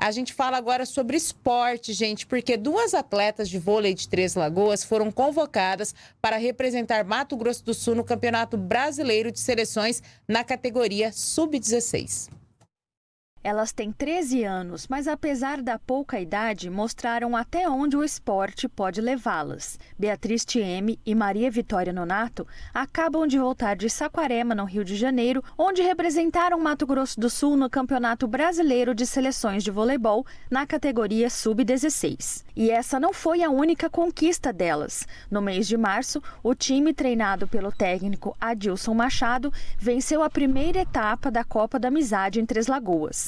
A gente fala agora sobre esporte, gente, porque duas atletas de vôlei de Três Lagoas foram convocadas para representar Mato Grosso do Sul no Campeonato Brasileiro de Seleções na categoria Sub-16. Elas têm 13 anos, mas apesar da pouca idade, mostraram até onde o esporte pode levá-las. Beatriz Tieme e Maria Vitória Nonato acabam de voltar de Saquarema, no Rio de Janeiro, onde representaram Mato Grosso do Sul no Campeonato Brasileiro de Seleções de Voleibol na categoria Sub-16. E essa não foi a única conquista delas. No mês de março, o time treinado pelo técnico Adilson Machado venceu a primeira etapa da Copa da Amizade em Três Lagoas.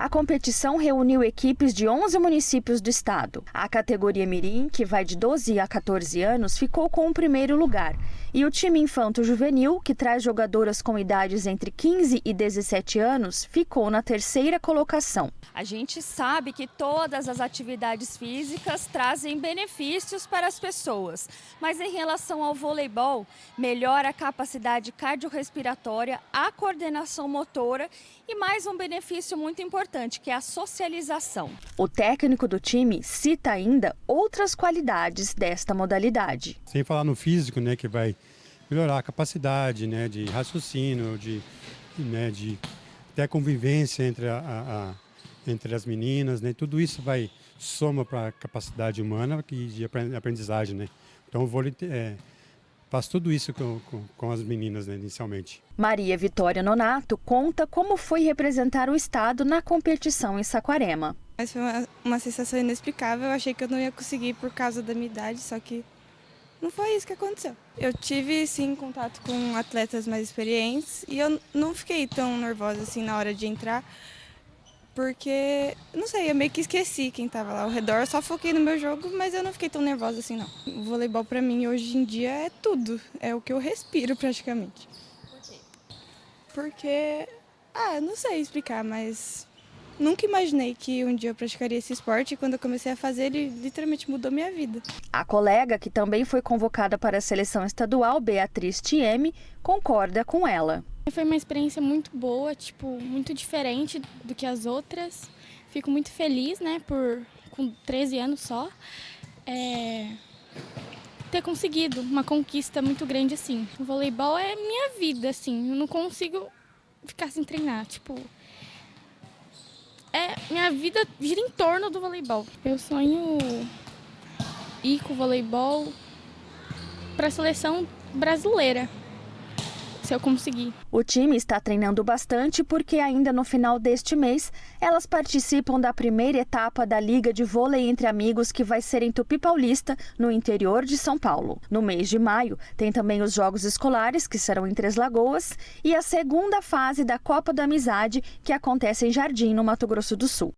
A competição reuniu equipes de 11 municípios do estado. A categoria Mirim, que vai de 12 a 14 anos, ficou com o primeiro lugar. E o time infanto-juvenil, que traz jogadoras com idades entre 15 e 17 anos, ficou na terceira colocação. A gente sabe que todas as atividades físicas trazem benefícios para as pessoas, mas em relação ao voleibol, melhora a capacidade cardiorrespiratória, a coordenação motora e mais um benefício muito importante, que é a socialização. O técnico do time cita ainda outras qualidades desta modalidade. Sem falar no físico, né, que vai melhorar a capacidade, né, de raciocínio, de, né, de até convivência entre a, a, a entre as meninas, né? Tudo isso vai soma para a capacidade humana e de aprendizagem, né? Então o vôlei é, faz tudo isso com, com, com as meninas né, inicialmente. Maria Vitória Nonato conta como foi representar o estado na competição em Saquarema. Mas foi uma, uma sensação inexplicável, eu achei que eu não ia conseguir por causa da minha idade, só que não foi isso que aconteceu. Eu tive sim contato com atletas mais experientes e eu não fiquei tão nervosa assim na hora de entrar, porque, não sei, eu meio que esqueci quem estava lá ao redor, só foquei no meu jogo, mas eu não fiquei tão nervosa assim não. O voleibol para mim hoje em dia é tudo, é o que eu respiro praticamente. Por quê? Porque, ah, não sei explicar, mas Nunca imaginei que um dia eu praticaria esse esporte e quando eu comecei a fazer, ele literalmente mudou minha vida. A colega, que também foi convocada para a seleção estadual, Beatriz Tieme, concorda com ela. Foi uma experiência muito boa, tipo, muito diferente do que as outras. Fico muito feliz, né, por com 13 anos só, é, ter conseguido uma conquista muito grande assim. O voleibol é minha vida, assim, eu não consigo ficar sem treinar, tipo, é minha vida gira em torno do voleibol. Eu sonho ir com o voleibol para a seleção brasileira se eu conseguir. O time está treinando bastante porque ainda no final deste mês elas participam da primeira etapa da Liga de Vôlei entre Amigos que vai ser em Tupi Paulista, no interior de São Paulo. No mês de maio tem também os Jogos Escolares, que serão em Três Lagoas, e a segunda fase da Copa da Amizade, que acontece em Jardim, no Mato Grosso do Sul.